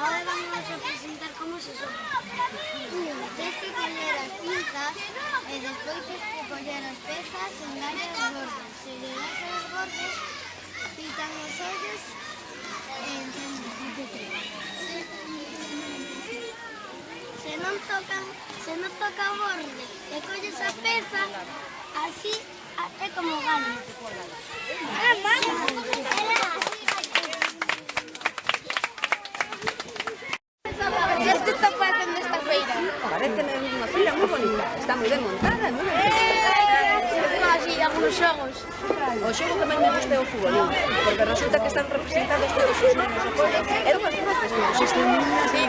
Ahora vamos a representar cómo se sopla. Tienes que coger las pinzas, y eh, después tienes que coger las pesas, engañas los bordes. Si le das a los bordes, pitan los hoyos e Se toca, se non toca borde e colles a peza, así É como gano. Ah, vamos. Esto está pasando esta feira. Parece unha feira moi bonita. Está moi ben montada, moi ben. Así, algunos xogos. O xogo que máis me gusta é o fútbol, porque resulta que están representados todos os nosos. É unhas profes que existen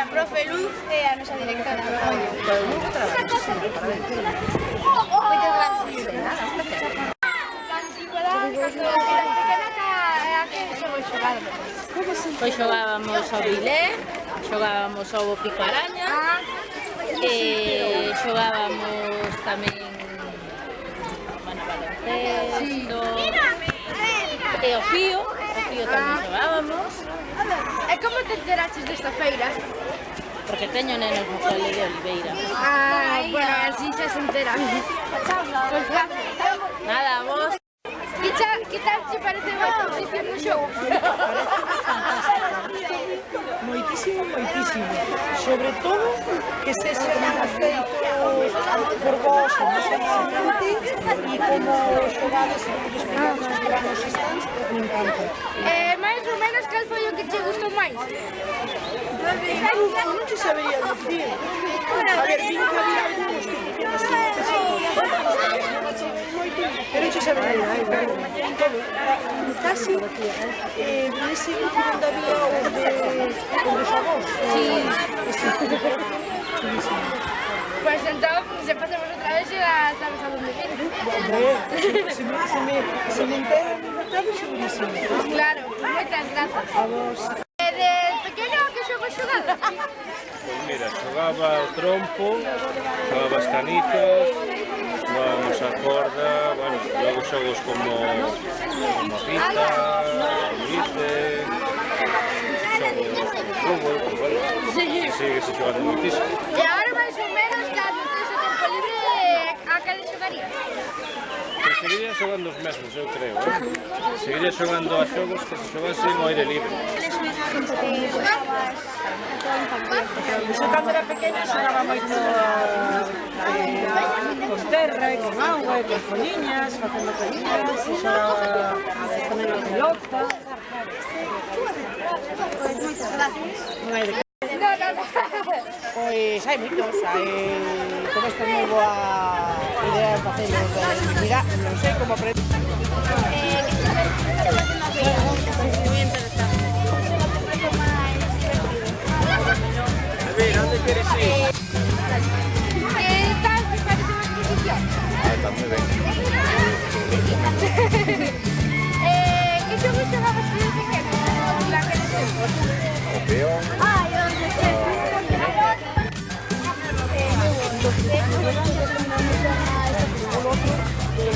a profe Luz e a nosa directora. Moitas gracias. Pois xogábamos ao bilé, xogábamos ao pico araña, eh, e xogábamos tamén bueno, baloncesto, eh, e o fío, o fío tamén xogábamos. E como te enteraches desta feira? porque teño nenos no cole de Oliveira. Ah, bueno, así xa se entera. Pois Nada, vos... Que, cha, que tal te parece a exposición no xogo? Moitísimo, moitísimo. Sobre todo que se xa feito e como xogades e os pequenos que van nos stands, me encanta. Eh, máis ou menos, cal foi o que che gustou máis? Non, non te sabería dicir. A ver, vin que había algúns que dicían así, pero non te sabería dicir. Casi, eh, nese grupo onde había o de... o de xogós. Sí. Pois entón, se pasamos otra vez ya sabes a dónde vienes. si, me, si me entero. Claro, muchas gracias. A vos. Desde pequeño que yo jugando. Pues mira, jugaba trompo, jugaba las canitas, a corda, bueno, luego juegos como, como pues sí. sigue muchísimo. Canaria. Pero seguiría xogando os mesmos, eu creo, eh? Seguiría xogando a xogos que se xogasen ao aire libre. Eu cando era pequena xogaba moito eh, con terra e con agua e con foliñas, facendo foliñas, e eh, xogaba ponendo a pelota. Pois, moitas gracias. Pois hai moitos, hai... como este novo a ah, idea de mira, no sé cómo aprender. Muy ¿dónde quieres ir? Ah, está muy bien. ¿Qué